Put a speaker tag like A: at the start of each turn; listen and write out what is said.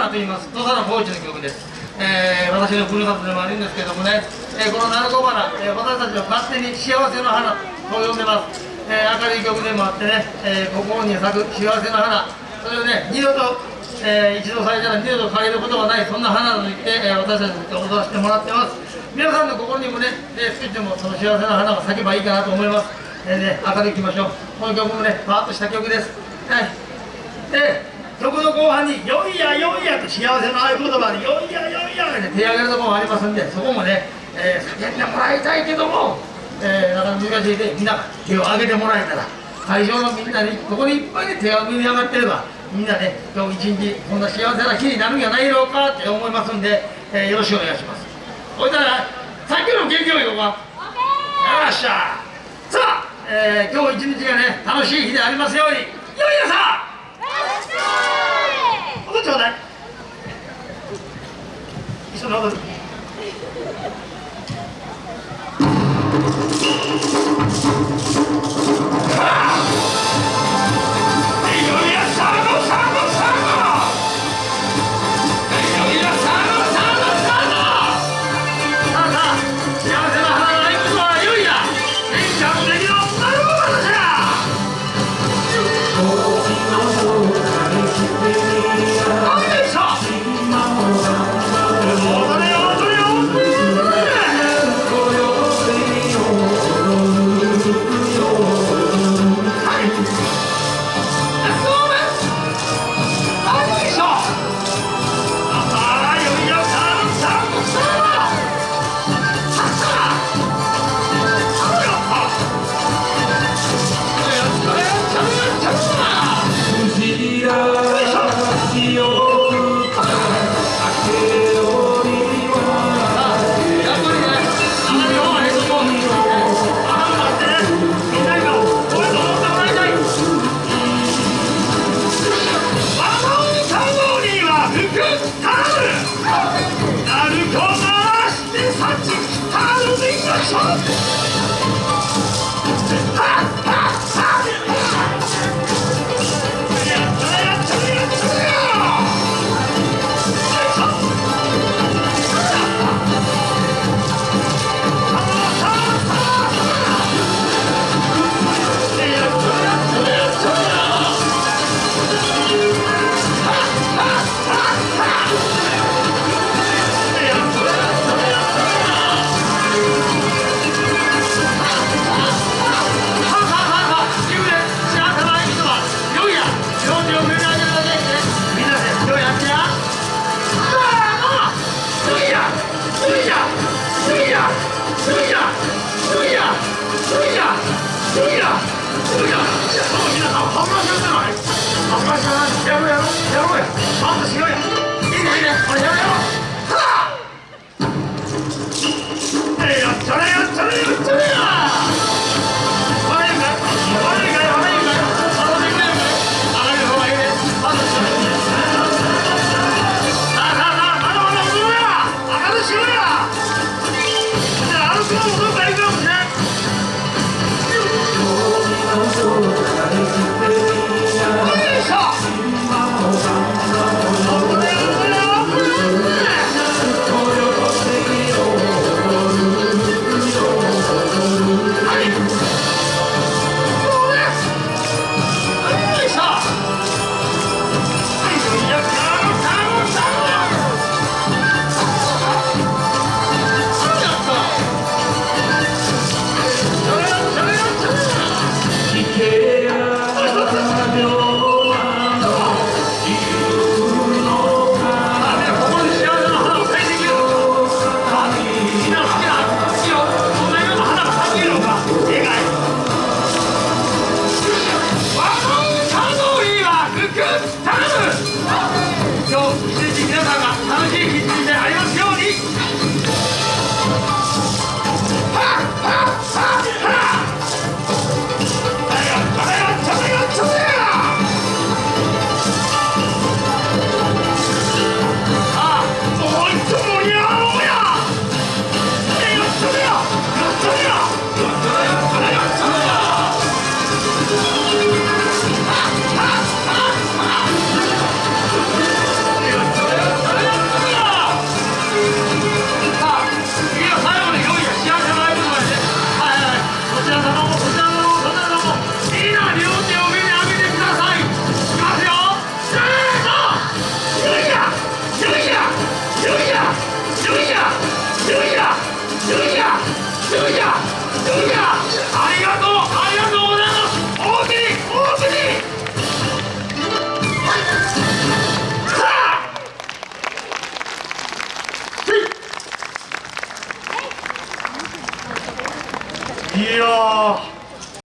A: 花と言います。土佐の高知の曲です、えー、私のふるさとでもあるんですけどもね、えー、この鳴子花、えー、私たちは勝手に幸せの花と呼んでます、えー、明るい曲でもあってね、えー、心に咲く幸せの花。それをね二度と、えー、一度咲いたら二度と枯れることはないそんな花と言って、えー、私たちに踊らせてもらってます。皆さんの心にもね、えー、少しでもその幸せな花が咲けばいいかなと思います、えーね、明るいきましょう。この曲もねパーッとした曲です。はい。で曲の後半に「よいやよいや」と幸せの合言葉に「よいやよいや」って手上げるところもありますんでそこもね、えー、叫んでもらいたいけども、えー、なかなか難しいでみんな手を挙げてもらえたら会場のみんなにここにいっぱいで手が上に上がってればみんなね今日一日こんな幸せな日になるんじゃないのかって思いますんで、えー、よろしくお願いします。ほいたらさっきの元気をよか。よっしゃ。さあ、えー、今日一日がね楽しい日でありますように。よいやさ音ちょうだい一緒に